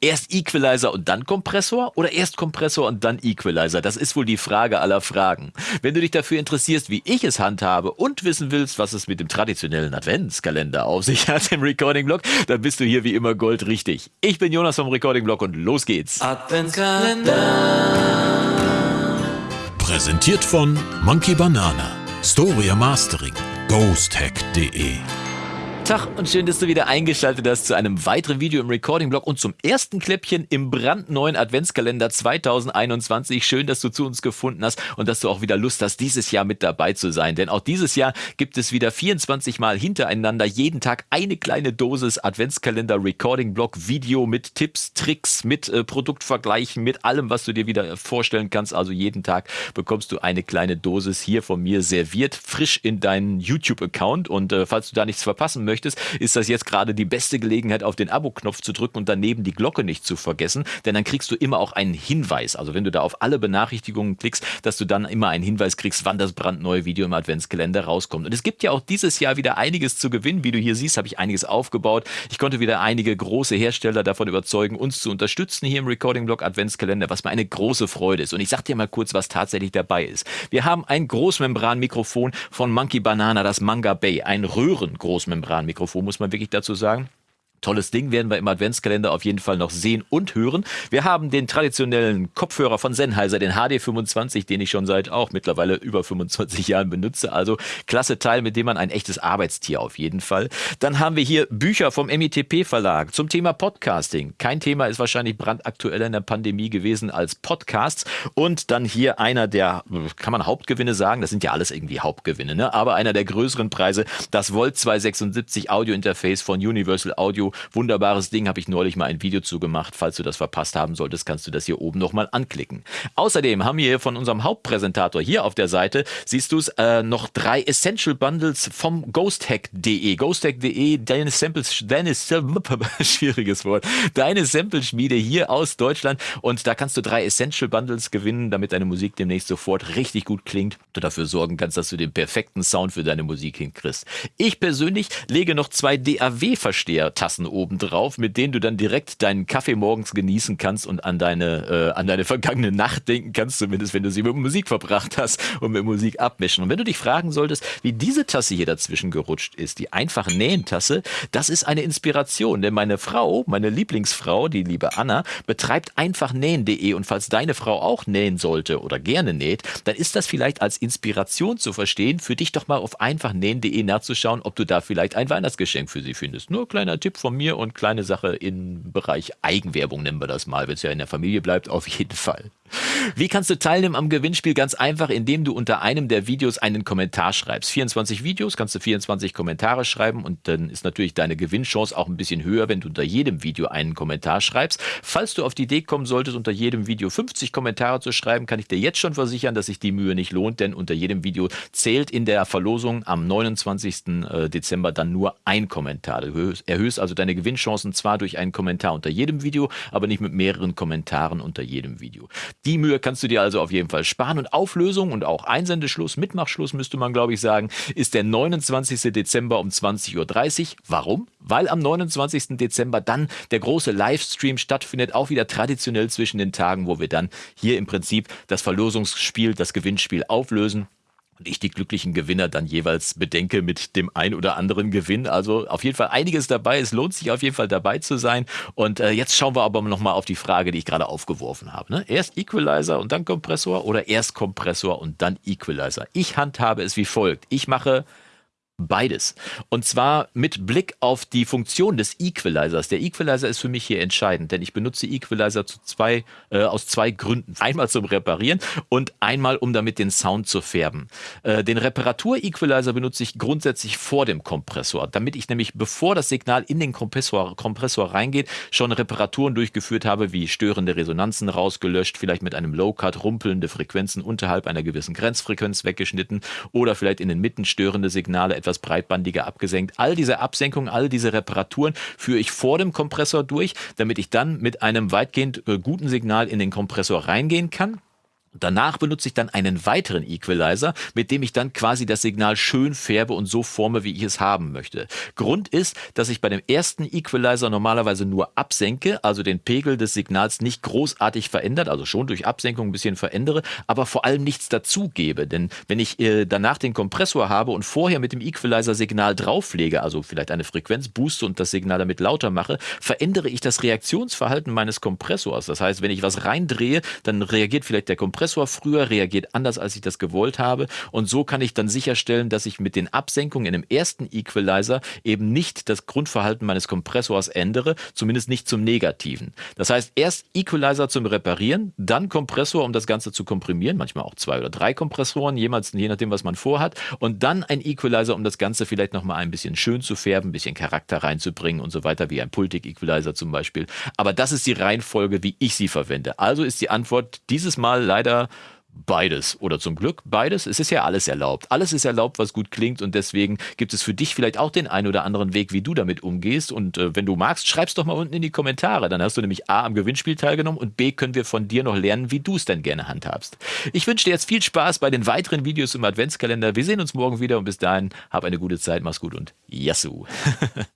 Erst Equalizer und dann Kompressor oder erst Kompressor und dann Equalizer? Das ist wohl die Frage aller Fragen. Wenn du dich dafür interessierst, wie ich es handhabe und wissen willst, was es mit dem traditionellen Adventskalender auf sich hat im Recording Blog, dann bist du hier wie immer goldrichtig. Ich bin Jonas vom Recording Blog und los geht's. Adventskalender. Präsentiert von Monkey Banana, Storia Mastering, ghosthack.de Tag und schön, dass du wieder eingeschaltet hast zu einem weiteren Video im Recording-Blog und zum ersten Kläppchen im brandneuen Adventskalender 2021. Schön, dass du zu uns gefunden hast und dass du auch wieder Lust hast, dieses Jahr mit dabei zu sein. Denn auch dieses Jahr gibt es wieder 24 Mal hintereinander jeden Tag eine kleine Dosis Adventskalender Recording-Blog Video mit Tipps, Tricks, mit äh, Produktvergleichen, mit allem, was du dir wieder vorstellen kannst. Also jeden Tag bekommst du eine kleine Dosis hier von mir serviert, frisch in deinen YouTube-Account. Und äh, falls du da nichts verpassen möchtest, möchtest, ist das jetzt gerade die beste Gelegenheit, auf den Abo-Knopf zu drücken und daneben die Glocke nicht zu vergessen, denn dann kriegst du immer auch einen Hinweis. Also wenn du da auf alle Benachrichtigungen klickst, dass du dann immer einen Hinweis kriegst, wann das brandneue Video im Adventskalender rauskommt. Und es gibt ja auch dieses Jahr wieder einiges zu gewinnen. Wie du hier siehst, habe ich einiges aufgebaut. Ich konnte wieder einige große Hersteller davon überzeugen, uns zu unterstützen hier im Recording Blog Adventskalender, was mir eine große Freude ist. Und ich sag dir mal kurz, was tatsächlich dabei ist. Wir haben ein Großmembranmikrofon von Monkey Banana, das Manga Bay, ein Röhren-Großmembran Mikrofon, muss man wirklich dazu sagen. Tolles Ding werden wir im Adventskalender auf jeden Fall noch sehen und hören. Wir haben den traditionellen Kopfhörer von Sennheiser, den HD25, den ich schon seit auch mittlerweile über 25 Jahren benutze. Also klasse Teil, mit dem man ein echtes Arbeitstier auf jeden Fall. Dann haben wir hier Bücher vom MITP Verlag zum Thema Podcasting. Kein Thema ist wahrscheinlich brandaktueller in der Pandemie gewesen als Podcasts. Und dann hier einer der, kann man Hauptgewinne sagen? Das sind ja alles irgendwie Hauptgewinne, ne? Aber einer der größeren Preise, das Volt 276 Audio Interface von Universal Audio Wunderbares Ding, habe ich neulich mal ein Video zu gemacht. Falls du das verpasst haben solltest, kannst du das hier oben nochmal anklicken. Außerdem haben wir von unserem Hauptpräsentator hier auf der Seite, siehst du es, äh, noch drei Essential Bundles vom ghosthack.de. Ghosthack.de, deine Samples, deine, schwieriges Wort, deine Sample-Schmiede hier aus Deutschland und da kannst du drei Essential Bundles gewinnen, damit deine Musik demnächst sofort richtig gut klingt. Du dafür sorgen kannst, dass du den perfekten Sound für deine Musik hinkriegst. Ich persönlich lege noch zwei DAW-Versteher-Tasten Tassen obendrauf, mit denen du dann direkt deinen Kaffee morgens genießen kannst und an deine, äh, an deine vergangene Nacht denken kannst, zumindest wenn du sie mit Musik verbracht hast und mit Musik abmischen. Und wenn du dich fragen solltest, wie diese Tasse hier dazwischen gerutscht ist, die einfache Nähentasse, das ist eine Inspiration, denn meine Frau, meine Lieblingsfrau, die liebe Anna, betreibt einfachnähen.de und falls deine Frau auch nähen sollte oder gerne näht, dann ist das vielleicht als Inspiration zu verstehen, für dich doch mal auf einfachnähen.de nachzuschauen, ob du da vielleicht ein Weihnachtsgeschenk für sie findest. Nur kleiner Tipp von von mir und kleine Sache im Bereich Eigenwerbung nennen wir das mal, wenn es ja in der Familie bleibt, auf jeden Fall. Wie kannst du teilnehmen am Gewinnspiel? Ganz einfach, indem du unter einem der Videos einen Kommentar schreibst. 24 Videos, kannst du 24 Kommentare schreiben und dann ist natürlich deine Gewinnchance auch ein bisschen höher, wenn du unter jedem Video einen Kommentar schreibst. Falls du auf die Idee kommen solltest, unter jedem Video 50 Kommentare zu schreiben, kann ich dir jetzt schon versichern, dass sich die Mühe nicht lohnt, denn unter jedem Video zählt in der Verlosung am 29. Äh, Dezember dann nur ein Kommentar. Du erhöhst also deine Gewinnchancen zwar durch einen Kommentar unter jedem Video, aber nicht mit mehreren Kommentaren unter jedem Video. Die Mühe kannst du dir also auf jeden Fall sparen. Und Auflösung und auch Einsendeschluss, Mitmachschluss müsste man glaube ich sagen, ist der 29. Dezember um 20.30 Uhr. Warum? Weil am 29. Dezember dann der große Livestream stattfindet, auch wieder traditionell zwischen den Tagen, wo wir dann hier im Prinzip das Verlosungsspiel, das Gewinnspiel auflösen und ich die glücklichen Gewinner dann jeweils bedenke mit dem ein oder anderen Gewinn. Also auf jeden Fall einiges dabei. Es lohnt sich auf jeden Fall dabei zu sein. Und äh, jetzt schauen wir aber nochmal auf die Frage, die ich gerade aufgeworfen habe. Ne? Erst Equalizer und dann Kompressor oder erst Kompressor und dann Equalizer? Ich handhabe es wie folgt. Ich mache Beides. Und zwar mit Blick auf die Funktion des Equalizers. Der Equalizer ist für mich hier entscheidend, denn ich benutze Equalizer zu zwei, äh, aus zwei Gründen. Einmal zum Reparieren und einmal, um damit den Sound zu färben. Äh, den Reparatur-Equalizer benutze ich grundsätzlich vor dem Kompressor, damit ich nämlich, bevor das Signal in den Kompressor, Kompressor reingeht, schon Reparaturen durchgeführt habe, wie störende Resonanzen rausgelöscht, vielleicht mit einem Low-Cut rumpelnde Frequenzen unterhalb einer gewissen Grenzfrequenz weggeschnitten oder vielleicht in den Mitten störende Signale etwas etwas breitbandiger abgesenkt. All diese Absenkungen, all diese Reparaturen führe ich vor dem Kompressor durch, damit ich dann mit einem weitgehend äh, guten Signal in den Kompressor reingehen kann Danach benutze ich dann einen weiteren Equalizer, mit dem ich dann quasi das Signal schön färbe und so forme, wie ich es haben möchte. Grund ist, dass ich bei dem ersten Equalizer normalerweise nur absenke, also den Pegel des Signals nicht großartig verändert, also schon durch Absenkung ein bisschen verändere, aber vor allem nichts dazugebe. Denn wenn ich äh, danach den Kompressor habe und vorher mit dem Equalizer Signal drauflege, also vielleicht eine Frequenz booste und das Signal damit lauter mache, verändere ich das Reaktionsverhalten meines Kompressors. Das heißt, wenn ich was reindrehe, dann reagiert vielleicht der Kompressor Kompressor früher reagiert anders, als ich das gewollt habe. Und so kann ich dann sicherstellen, dass ich mit den Absenkungen in dem ersten Equalizer eben nicht das Grundverhalten meines Kompressors ändere, zumindest nicht zum Negativen. Das heißt, erst Equalizer zum Reparieren, dann Kompressor, um das Ganze zu komprimieren, manchmal auch zwei oder drei Kompressoren, jemals, je nachdem, was man vorhat, und dann ein Equalizer, um das Ganze vielleicht nochmal ein bisschen schön zu färben, ein bisschen Charakter reinzubringen und so weiter, wie ein Pultic-Equalizer zum Beispiel. Aber das ist die Reihenfolge, wie ich sie verwende. Also ist die Antwort dieses Mal leider beides oder zum Glück beides. Es ist ja alles erlaubt. Alles ist erlaubt, was gut klingt und deswegen gibt es für dich vielleicht auch den einen oder anderen Weg, wie du damit umgehst. Und äh, wenn du magst, schreib's doch mal unten in die Kommentare. Dann hast du nämlich A am Gewinnspiel teilgenommen und B können wir von dir noch lernen, wie du es denn gerne handhabst. Ich wünsche dir jetzt viel Spaß bei den weiteren Videos im Adventskalender. Wir sehen uns morgen wieder und bis dahin hab eine gute Zeit, mach's gut und Yassou.